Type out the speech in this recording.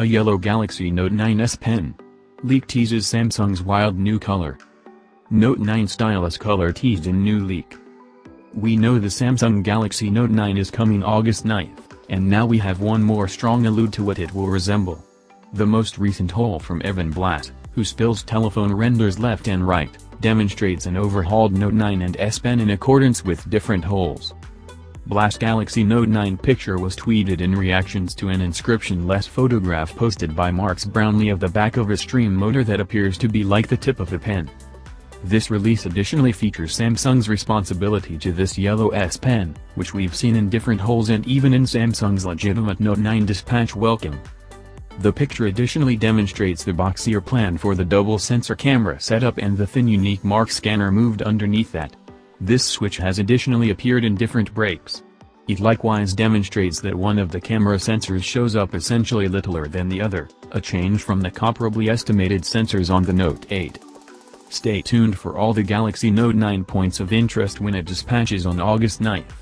A yellow Galaxy Note 9 S Pen. Leak teases Samsung's wild new color. Note 9 stylus color teased in new leak. We know the Samsung Galaxy Note 9 is coming August 9th, and now we have one more strong allude to what it will resemble. The most recent hole from Evan Blass, who spills telephone renders left and right, demonstrates an overhauled Note 9 and S Pen in accordance with different holes. Blass's Galaxy Note 9 picture was tweeted in reactions to an inscription-less photograph posted by Marques Brownlee of the back of a stream motor that appears to be like the tip of a pen. This release additionally features Samsung's responsibility to this yellow S Pen, which we've seen in different holes and even in Samsung's legitimate Note 9 dispatch welcome. The picture additionally demonstrates the boxier plan for the double sensor camera setup and the thin unique mark scanner moved underneath that. This switch has additionally appeared in different breaks. It likewise demonstrates that one of the camera sensors shows up essentially littler than the other, a change from the comparably estimated sensors on the Note 8. Stay tuned for all the Galaxy Note 9 points of interest when it dispatches on August 9th.